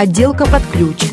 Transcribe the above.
Отделка под ключ.